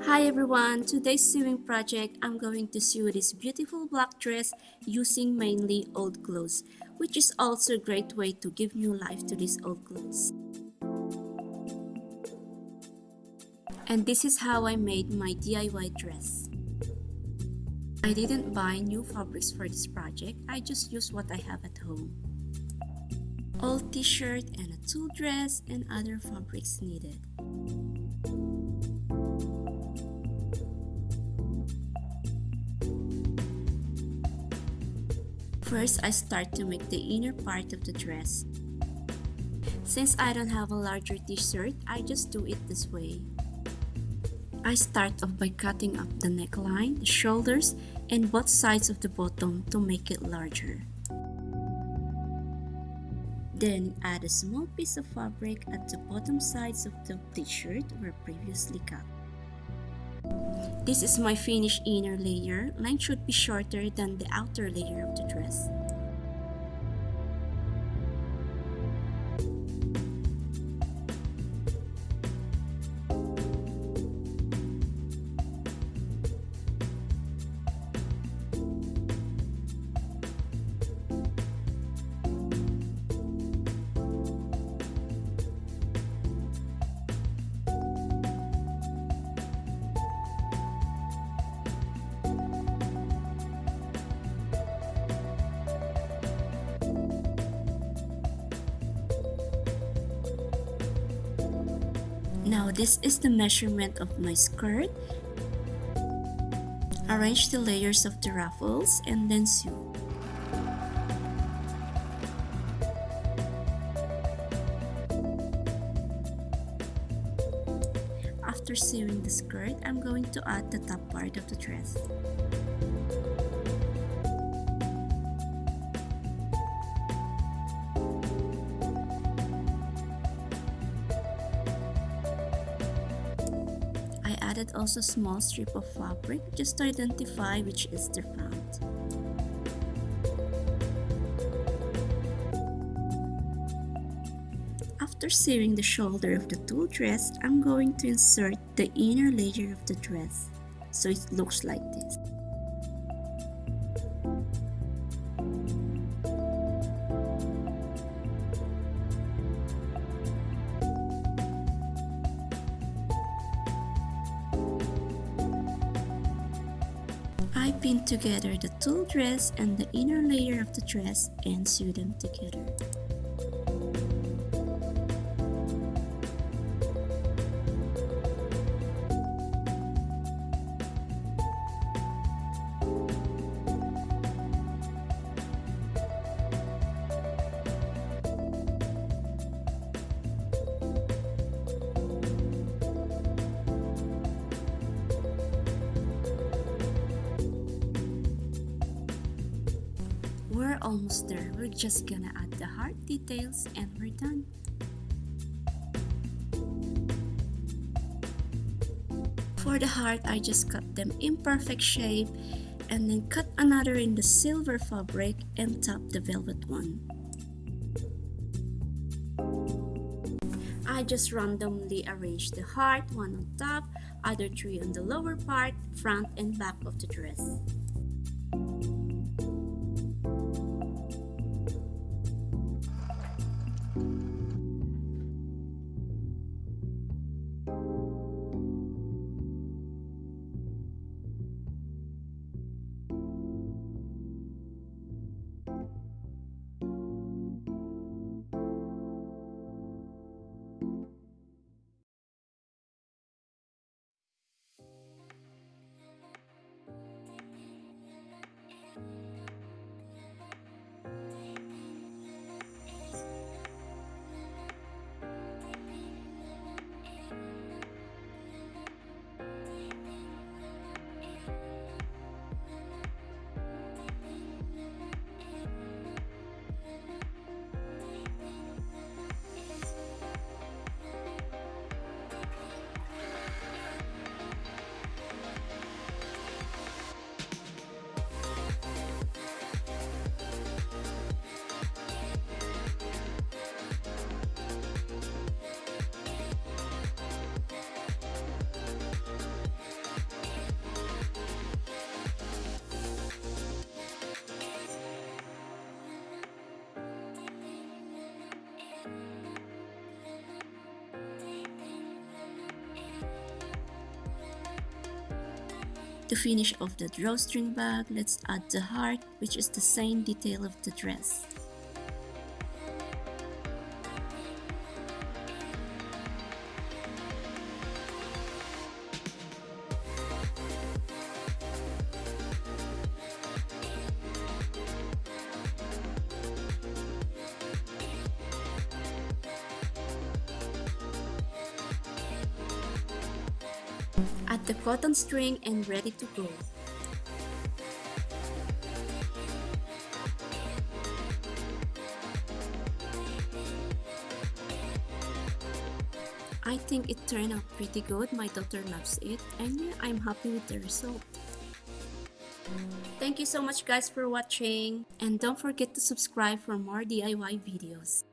Hi everyone! Today's sewing project, I'm going to sew this beautiful black dress using mainly old clothes, which is also a great way to give new life to these old clothes. And this is how I made my DIY dress. I didn't buy new fabrics for this project, I just used what I have at home. Old t-shirt and a tulle dress and other fabrics needed. First, I start to make the inner part of the dress. Since I don't have a larger t-shirt, I just do it this way. I start off by cutting up the neckline, the shoulders, and both sides of the bottom to make it larger. Then add a small piece of fabric at the bottom sides of the t-shirt were previously cut. This is my finished inner layer. Length should be shorter than the outer layer of the dress. Now this is the measurement of my skirt. Arrange the layers of the ruffles and then sew. After sewing the skirt, I'm going to add the top part of the dress. Added also a small strip of fabric just to identify which is the front. After sewing the shoulder of the tulle dress, I'm going to insert the inner layer of the dress so it looks like this. I pin together the tulle dress and the inner layer of the dress and sew them together. Almost there. We're just gonna add the heart details and we're done. For the heart, I just cut them in perfect shape and then cut another in the silver fabric and top the velvet one. I just randomly arranged the heart, one on top, other three on the lower part, front and back of the dress. To finish off the drawstring bag, let's add the heart which is the same detail of the dress. Add the cotton string and ready to go. I think it turned out pretty good. My daughter loves it and yeah, I'm happy with the result. Thank you so much guys for watching and don't forget to subscribe for more DIY videos.